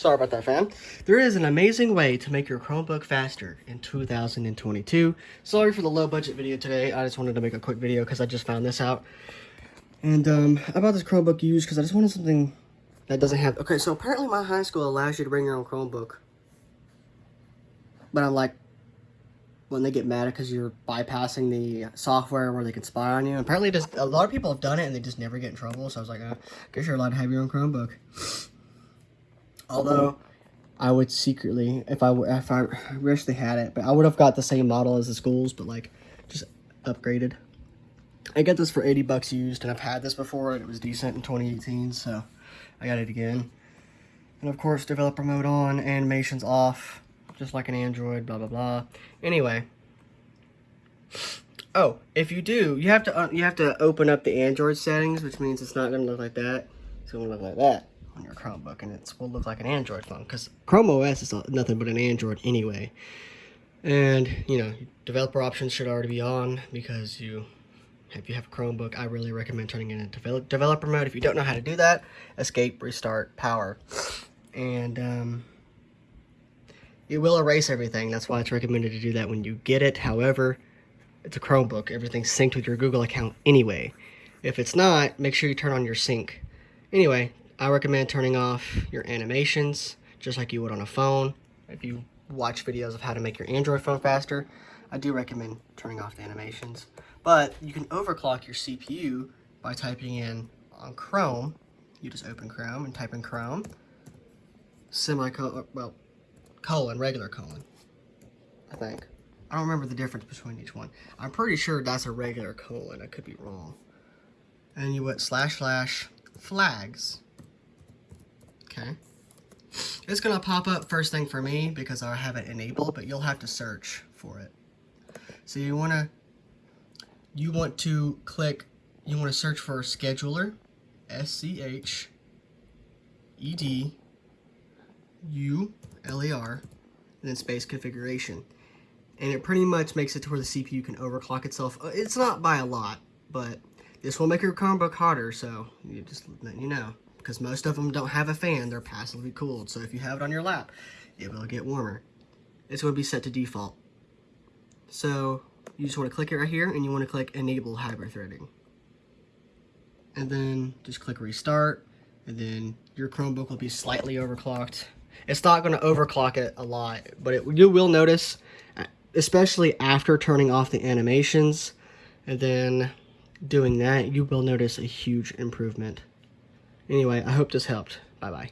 Sorry about that, fam. There is an amazing way to make your Chromebook faster in 2022. Sorry for the low budget video today. I just wanted to make a quick video because I just found this out. And um, I bought this Chromebook used because I just wanted something that doesn't have... Okay, so apparently my high school allows you to bring your own Chromebook. But I'm like, when they get mad because you're bypassing the software where they can spy on you. Apparently, just a lot of people have done it and they just never get in trouble. So I was like, uh, I guess you're allowed to have your own Chromebook. Although, I would secretly, if I if I wish they had it, but I would have got the same model as the schools, but like just upgraded. I get this for 80 bucks used, and I've had this before, and it was decent in 2018, so I got it again. And of course, developer mode on, animations off just like an Android, blah, blah, blah. Anyway. Oh, if you do, you have to uh, you have to open up the Android settings, which means it's not going to look like that. It's going to look like that on your Chromebook, and it will look like an Android phone, because Chrome OS is nothing but an Android anyway. And, you know, developer options should already be on, because you if you have a Chromebook, I really recommend turning it into developer mode. If you don't know how to do that, escape, restart, power. And, um, it will erase everything. That's why it's recommended to do that when you get it. However, it's a Chromebook. Everything's synced with your Google account anyway. If it's not, make sure you turn on your sync. Anyway, I recommend turning off your animations, just like you would on a phone. If you watch videos of how to make your Android phone faster, I do recommend turning off the animations. But you can overclock your CPU by typing in on Chrome. You just open Chrome and type in Chrome. Semicolon, well, colon, regular colon, I think. I don't remember the difference between each one. I'm pretty sure that's a regular colon. I could be wrong. And you went slash slash flags. Okay. It's going to pop up first thing for me because I have it enabled, but you'll have to search for it. So you want to you want to click you want to search for scheduler S-C-H-E-D-U-L-E-R, and then space configuration. And it pretty much makes it to where the CPU can overclock itself. Uh, it's not by a lot, but this will make your Chromebook hotter, so you just let you know. Because most of them don't have a fan, they're passively cooled. So if you have it on your lap, it will get warmer. It's going to be set to default. So you just want to click it right here, and you want to click Enable Hybrid Threading. And then just click Restart, and then your Chromebook will be slightly overclocked. It's not going to overclock it a lot, but it, you will notice, especially after turning off the animations and then doing that, you will notice a huge improvement. Anyway, I hope this helped. Bye-bye.